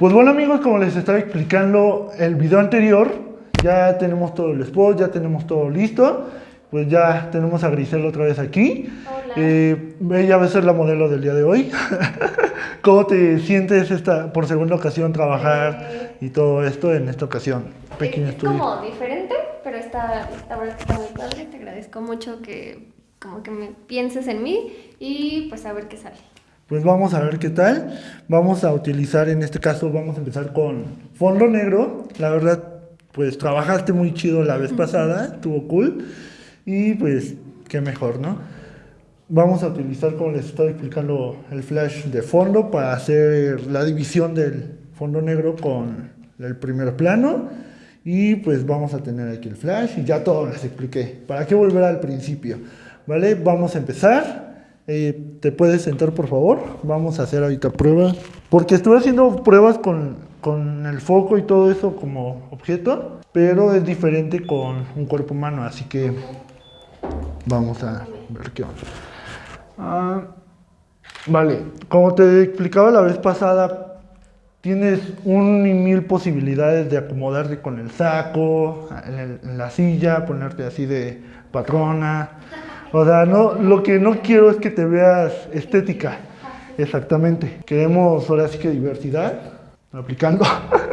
Pues bueno amigos, como les estaba explicando el video anterior, ya tenemos todo el spot, ya tenemos todo listo. Pues ya tenemos a Grisel otra vez aquí. Hola. Eh, ella va a ser la modelo del día de hoy. ¿Cómo te sientes esta, por segunda ocasión trabajar Eh, y todo esto en esta ocasión? Pequeño es como diferente, pero está, está, está muy padre. Te agradezco mucho que como que me pienses en mí y pues a ver qué sale. Pues vamos a ver qué tal. Vamos a utilizar, en este caso, vamos a empezar con fondo negro. La verdad, pues trabajaste muy chido la vez pasada, estuvo cool. Y pues, qué mejor, ¿no? Vamos a utilizar, como les estaba explicando, el flash de fondo para hacer la división del fondo negro con el primer plano. Y pues vamos a tener aquí el flash y ya todo les expliqué. ¿Para qué volver al principio? ¿Vale? Vamos a empezar. Eh, ¿Te puedes sentar, por favor? Vamos a hacer ahorita pruebas. Porque estuve haciendo pruebas con, con el foco y todo eso como objeto, pero es diferente con un cuerpo humano, así que vamos a ver qué onda. Ah, vale, como te explicaba la vez pasada, tienes un y mil posibilidades de acomodarte con el saco, en, la silla, ponerte así de patrona. O sea, no, lo que no quiero es que te veas estética. Exactamente. Queremos ahora sí que diversidad, aplicando.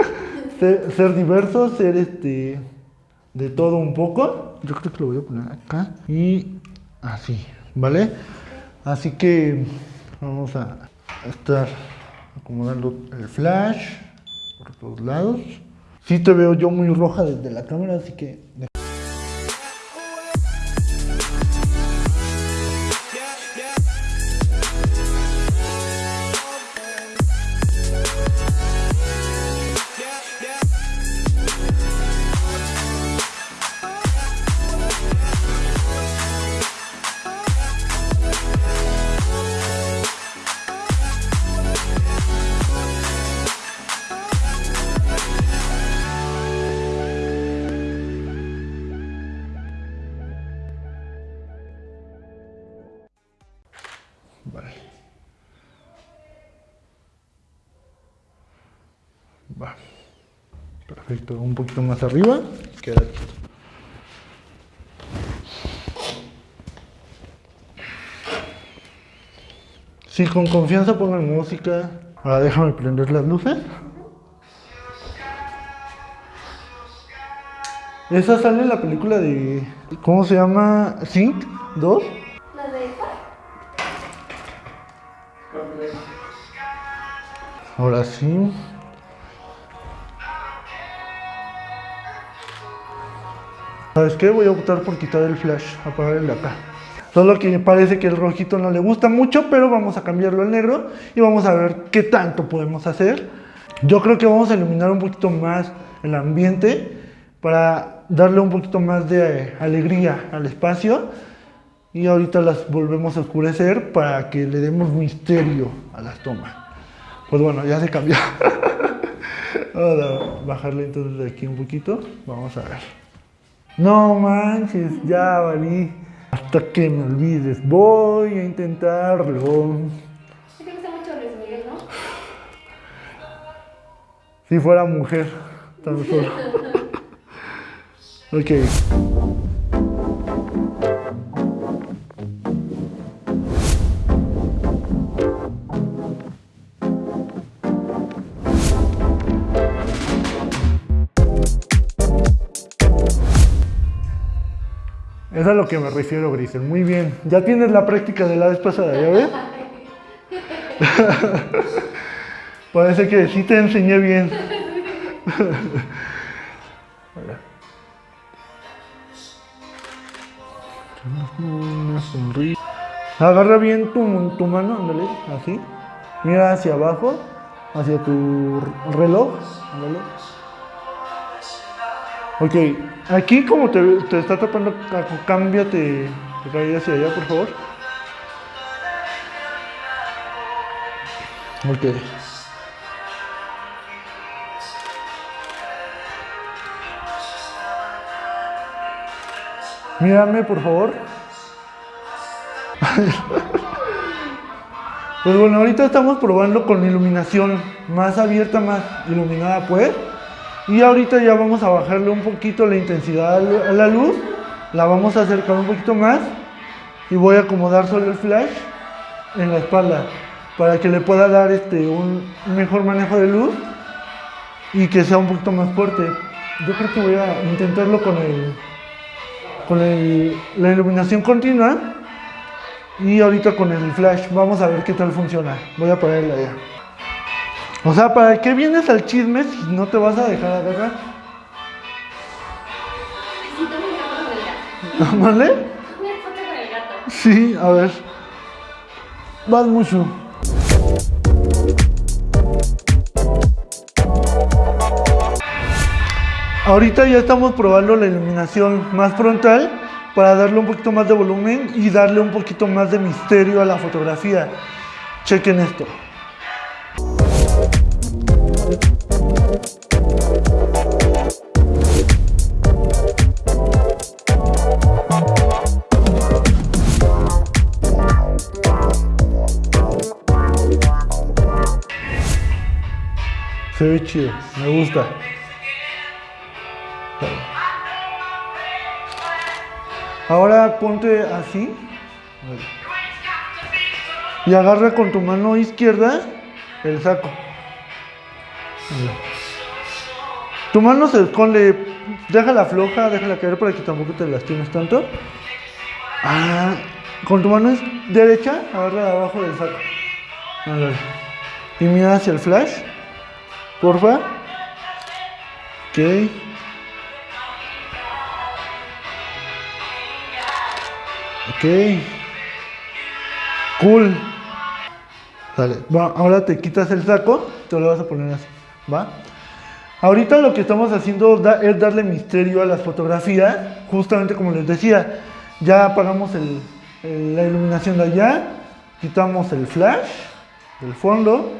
ser, ser diversos, ser este de todo un poco. Yo creo que lo voy a poner acá. Y así, ¿vale? Así que vamos a estar acomodando el flash por todos lados. Sí te veo yo muy roja desde la cámara, así que... Va. Perfecto, un poquito más arriba. Queda aquí. Sí, con confianza pongan música. Ahora déjame prender las luces. Esa sale en la película de. ¿Cómo se llama? Sync 2. Ahora sí. ¿Sabes qué? Voy a optar por quitar el flash, apagar el de acá. Solo que parece que el rojito no le gusta mucho, pero vamos a cambiarlo al negro y vamos a ver qué tanto podemos hacer. Yo creo que vamos a iluminar un poquito más el ambiente para darle un poquito más de eh, alegría al espacio y ahorita las volvemos a oscurecer para que le demos misterio a las tomas. Pues bueno, ya se cambió. Vamos a bajarle entonces de aquí un poquito. Vamos a ver. No manches, ya valí. Hasta que me olvides, voy a intentarlo. Sí te gusta mucho Luis Miguel, ¿no? Si fuera mujer, tan solo. Ok. Es a lo que me refiero, Grisel. Muy bien. Ya tienes la práctica de la vez ¿ya ves? Parece que sí te enseñé bien. Una sonrisa. Agarra bien tu, tu mano, ándale, así. Mira hacia abajo, hacia tu reloj, ándale. Ok, aquí como te, te está tapando, cámbiate, te hacia allá, por favor. Ok. Mírame, por favor. Pues bueno, ahorita estamos probando con iluminación más abierta, más iluminada pues. Y ahorita ya vamos a bajarle un poquito la intensidad a la luz. La vamos a acercar un poquito más. Y voy a acomodar solo el flash en la espalda. Para que le pueda dar este, un mejor manejo de luz. Y que sea un poquito más fuerte. Yo creo que voy a intentarlo con el con la iluminación continua y ahorita con el flash vamos a ver qué tal funciona voy a ponerla ya o sea, ¿para qué vienes al chisme si no te vas a dejar agarrar? ¿Vale? Sí, a ver. Vas mucho. Ahorita ya estamos probando la iluminación más frontal para darle un poquito más de volumen y darle un poquito más de misterio a la fotografía. Chequen esto. Se ve chido, me gusta. Ahora ponte así. Y agarra con tu mano izquierda el saco. Tu mano se esconde. Déjala floja, déjala caer para que tampoco te lastimes tanto. Ah, con tu mano derecha, agarra abajo del saco. Y mira hacia el flash. Porfa. Ok. Ok. Cool. Dale. Ahora te quitas el saco, te lo vas a poner así. Ahorita lo que estamos haciendo es darle misterio a las fotografías, justamente como les decía, ya apagamos la iluminación de allá, quitamos el flash del fondo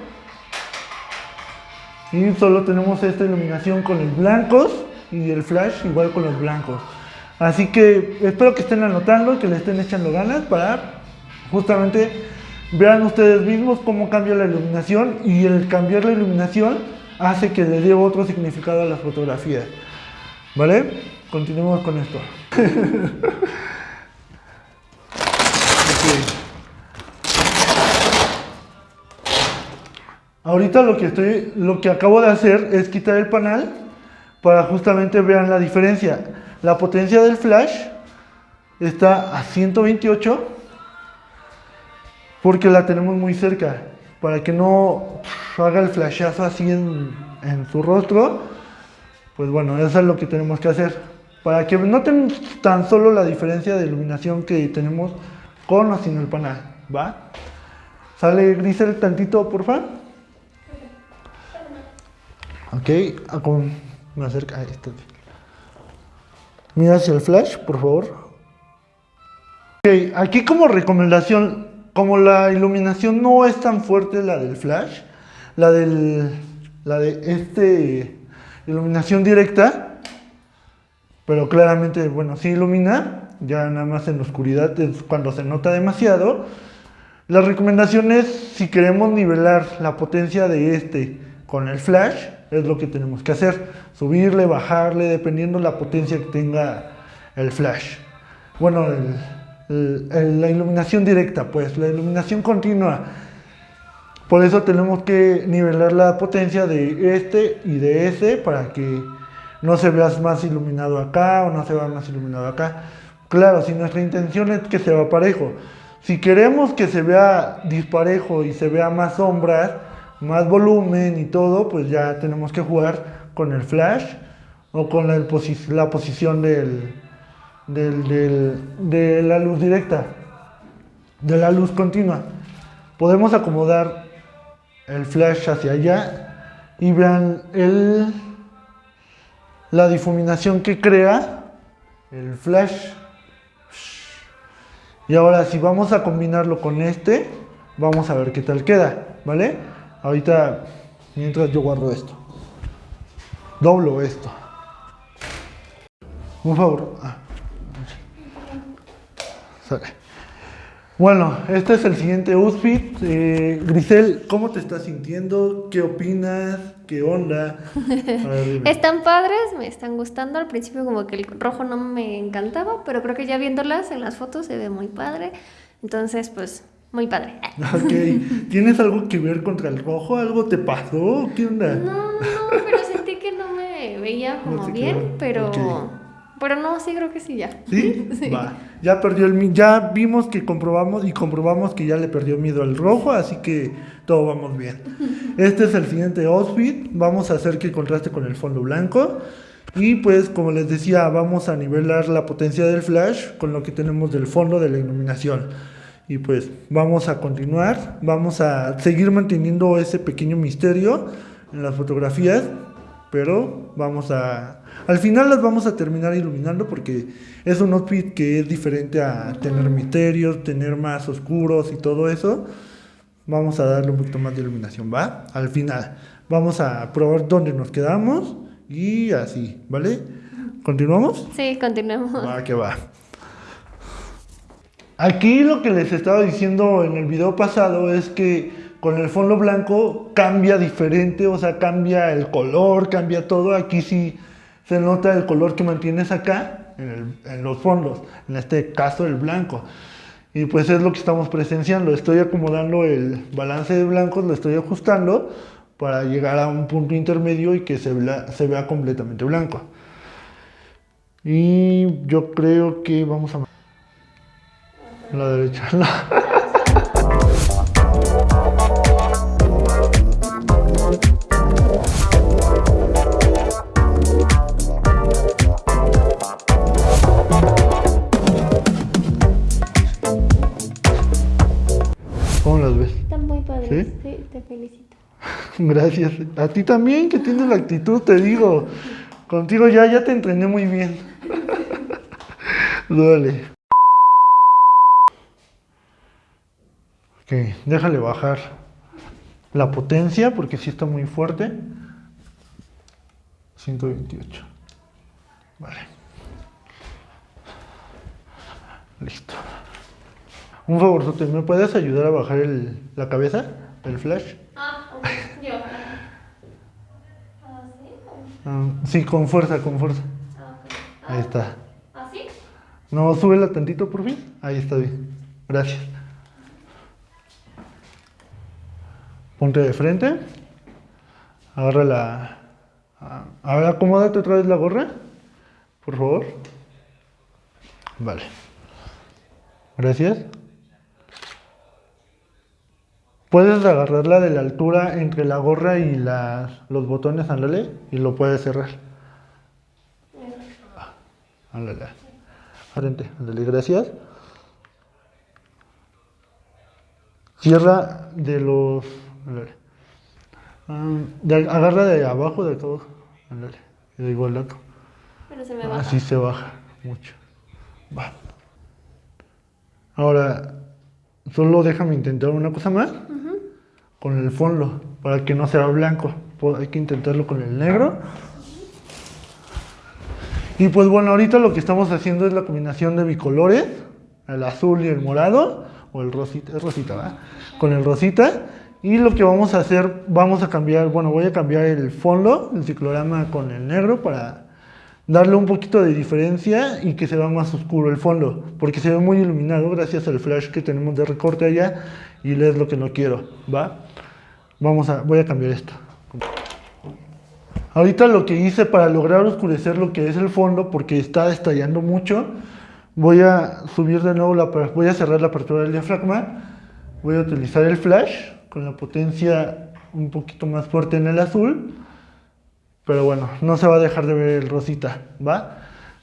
y solo tenemos esta iluminación con los blancos y el flash igual con los blancos. Así que espero que estén anotando y que le estén echando ganas para justamente vean ustedes mismos cómo cambia la iluminación y el cambiar la iluminación hace que le dé otro significado a las fotografías. ¿Vale? Continuemos con esto. Ahorita lo que estoy, lo que acabo de hacer es quitar el panel para justamente vean la diferencia. La potencia del flash está a 128 porque la tenemos muy cerca. Para que no haga el flashazo así en, su rostro, pues bueno, eso es lo que tenemos que hacer. Para que noten tan solo la diferencia de iluminación que tenemos con o sin el panel, ¿va? ¿Sale Grisel tantito, por favor? Ok, ah, me acerca. Mira hacia el flash, por favor. Ok, aquí como recomendación, como la iluminación no es tan fuerte la del flash, la del, la de este iluminación directa, pero claramente, bueno, sí ilumina, ya nada más en la oscuridad es cuando se nota demasiado. La recomendación es, si queremos nivelar la potencia de este con el flash, es lo que tenemos que hacer. Subirle, bajarle, dependiendo la potencia que tenga el flash. Bueno, la iluminación directa, pues, la iluminación continua. Por eso tenemos que nivelar la potencia de este y de ese para que no se vea más iluminado acá o no se vea más iluminado acá. Claro, si nuestra intención es que se vea parejo. Si queremos que se vea disparejo y se vea más sombras, más volumen y todo, pues ya tenemos que jugar con el flash o con la, la posición del, de la luz directa, de la luz continua. Podemos acomodar el flash hacia allá y vean el, la difuminación que crea el flash. Y ahora si vamos a combinarlo con este, vamos a ver qué tal queda, ¿vale? Ahorita, mientras yo guardo esto. Doblo esto. Un favor. Ah. Bueno, este es el siguiente outfit. Eh, Grisel, ¿cómo te estás sintiendo? ¿Qué opinas? ¿Qué onda? están padres, me están gustando. Al principio como que el rojo no me encantaba, pero creo que ya viéndolas en las fotos se ve muy padre. Entonces, pues, muy padre. Ok. ¿Tienes algo que ver contra el rojo? ¿Algo te pasó? ¿Qué onda? No, no, pero sentí que no me veía como bien, pero... Pero no, sí creo que sí ya. ¿Sí? Va. Ya perdió el ya vimos que comprobamos y comprobamos que ya le perdió miedo al rojo, así que todo vamos bien. Este es el siguiente outfit, vamos a hacer que contraste con el fondo blanco y pues como les decía, vamos a nivelar la potencia del flash con lo que tenemos del fondo de la iluminación. Y pues vamos a continuar, vamos a seguir manteniendo ese pequeño misterio en las fotografías, pero vamos a al final las vamos a terminar iluminando porque es un outfit que es diferente a tener misterios, tener más oscuros y todo eso. Vamos a darle un poquito más de iluminación, ¿va? Al final. Vamos a probar dónde nos quedamos y así, ¿vale? ¿Continuamos? Sí, continuemos. Va, que va. Aquí lo que les estaba diciendo en el video pasado es que con el fondo blanco cambia diferente, o sea, cambia el color, cambia todo. Aquí sí se nota el color que mantienes acá en, los fondos, en este caso el blanco. Y pues es lo que estamos presenciando. Estoy acomodando el balance de blancos, lo estoy ajustando para llegar a un punto intermedio y que se vea, completamente blanco. Y yo creo que vamos a... La derecha. Gracias. A ti también, que tienes la actitud, te digo. Contigo ya, ya te entrené muy bien. Duele. Ok, déjale bajar la potencia porque sí está muy fuerte. 128. Vale. Listo. Un favor, ¿me puedes ayudar a bajar el, la cabeza, el flash? Ah, sí, con fuerza, con fuerza. Ah, Ahí está. ¿Así? No, súbela tantito por fin. Ahí está bien. Gracias. Ponte de frente. Agarra la... A ver, acomódate otra vez la gorra. Por favor. Vale. Gracias. Puedes agarrarla de la altura entre la gorra y los botones, ándale, y lo puedes cerrar. Ándale. Frente, ándale, gracias. Cierra de los... Ah, agarra de abajo de todo. Ándale, de igual lado. Pero se me baja. Así se baja mucho. Va. Ahora, solo déjame intentar una cosa más con el fondo para que no sea blanco. Pues hay que intentarlo con el negro. Y pues bueno, ahorita lo que estamos haciendo es la combinación de bicolores, el azul y el morado, o el rosita, es rosita. Con el rosita. Y lo que vamos a hacer, vamos a cambiar, bueno, voy a cambiar el fondo, el ciclorama con el negro para darle un poquito de diferencia y que se vea más oscuro el fondo, porque se ve muy iluminado gracias al flash que tenemos de recorte allá y es lo que no quiero, ¿va? Vamos a, voy a cambiar esto. Ahorita lo que hice para lograr oscurecer lo que es el fondo, porque está estallando mucho, voy a subir de nuevo la, voy a cerrar la apertura del diafragma, voy a utilizar el flash con la potencia un poquito más fuerte en el azul, pero bueno, no se va a dejar de ver el rosita, ¿va?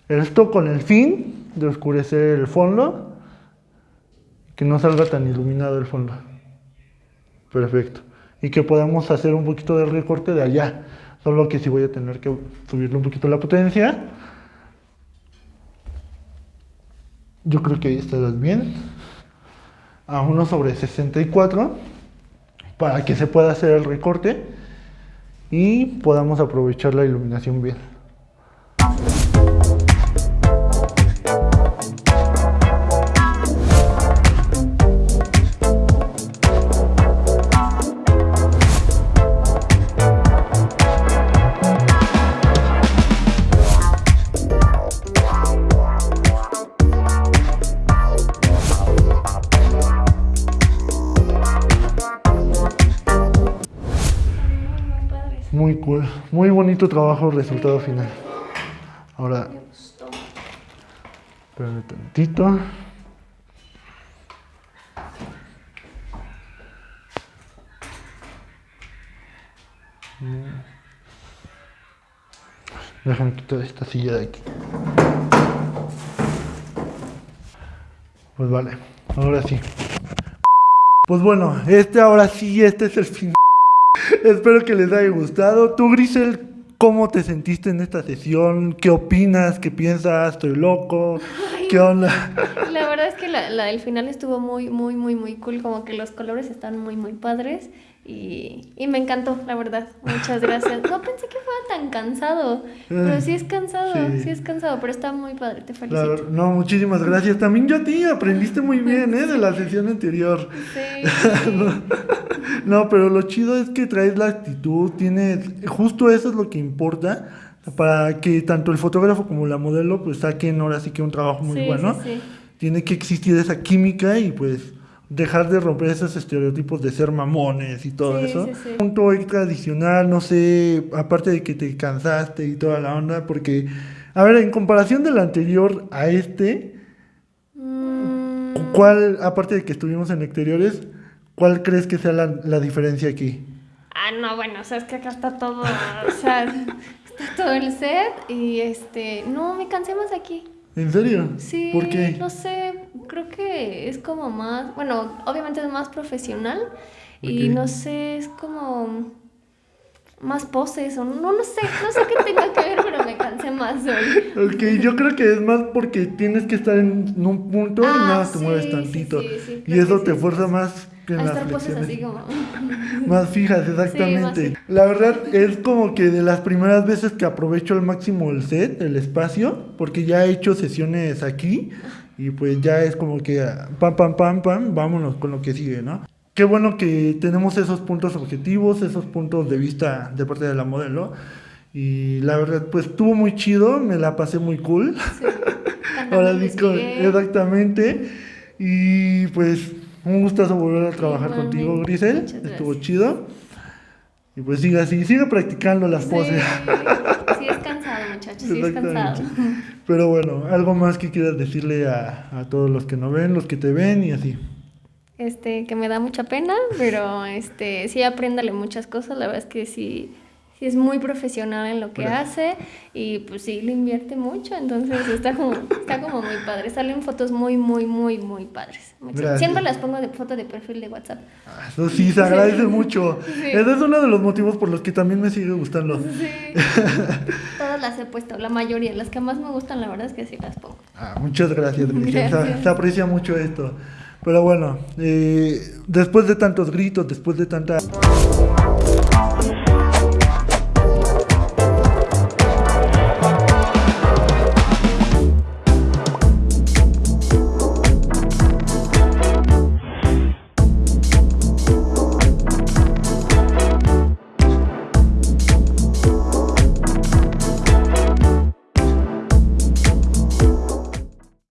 Esto con el fin de oscurecer el fondo, que no salga tan iluminado el fondo. Perfecto y que podamos hacer un poquito de recorte de allá. Solo que si voy a tener que subirle un poquito la potencia. Yo creo que ahí está bien. A 1 sobre 64 para que se pueda hacer el recorte y podamos aprovechar la iluminación bien. Muy bonito trabajo, resultado final. Ahora, espérame tantito. Déjame quitar esta silla de aquí. Pues vale, ahora sí. Pues bueno, este ahora sí, este es el fin. Espero que les haya gustado. Tú, Grisel, ¿cómo te sentiste en esta sesión? ¿Qué opinas? ¿Qué piensas? ¿Estoy loco? ¿Qué onda? La verdad es que la, la del final estuvo muy, muy, muy, muy cool. Como que los colores están muy, muy padres. Y, y me encantó, la verdad. Muchas gracias. No pensé que fuera tan cansado. Pero sí es cansado, Sí. sí, es cansado. Pero está muy padre, te felicito. no, muchísimas gracias. También yo a ti, aprendiste muy bien, ¿eh? De la sesión anterior. Sí. No, pero lo chido es que traes la actitud, tienes, justo eso es lo que importa para que tanto el fotógrafo como la modelo pues saquen ahora sí que un trabajo muy Sí, bueno. sí, sí. Tiene que existir esa química y pues dejar de romper esos estereotipos de ser mamones y todo Sí, eso. sí, sí. Punto extra adicional, no sé, aparte de que te cansaste y toda la onda, porque, a ver, en comparación del anterior a este, Mm, ¿cuál, aparte de que estuvimos en exteriores, cuál crees que sea la, la diferencia aquí? Ah, no, bueno, o sea, es que acá está todo, o sea, está todo el set y este, no, me cansé más aquí. ¿En serio? Sí, ¿Por qué? no sé, creo que es como más, bueno, obviamente es más profesional y no sé, es como más poses o no, no sé, no sé qué tenga que ver, pero me cansé más hoy. Ok, yo creo que es más porque tienes que estar en un punto y Ah, nada te sí, mueves tantito. sí, sí, y eso te fuerza más que A estar poses así como... Más fijas, exactamente. Sí, La verdad es como que de las primeras veces que aprovecho al máximo el set, el espacio, porque ya he hecho sesiones aquí y pues ya es como que pam, pam, pam, pam, vámonos con lo que sigue, ¿no? Qué bueno que tenemos esos puntos objetivos, esos puntos de vista de parte de la modelo. Y la verdad, pues estuvo muy chido, me la pasé muy cool. Sí, Ahora sí, exactamente. Y pues un gustazo volver a trabajar contigo, Grisel. Estuvo chido. Y pues sigue así, sigue practicando las Sí, poses. sí es cansado, muchachos, sí es cansado. Pero bueno, algo más que quieras decirle a, a todos los que no ven, los que te ven y así. Este, que me da mucha pena, pero este, sí apréndale muchas cosas, la verdad es que sí, sí es muy profesional en lo que Gracias. hace y pues sí le invierte mucho, entonces está como, está como muy padre, salen fotos muy, muy, muy, muy padres. Gracias. Siempre las pongo de foto de perfil de WhatsApp. Ah, Eso sí, se agradece mucho. Sí. Ese es uno de los motivos por los que también me sigue gustando. Sí. Todas las he puesto, la mayoría, las que más me gustan, la verdad es que sí las pongo. Ah, muchas gracias, Grisel. Se- Gracias. Se, aprecia mucho esto. Pero bueno, eh, después de tantos gritos, después de tanta...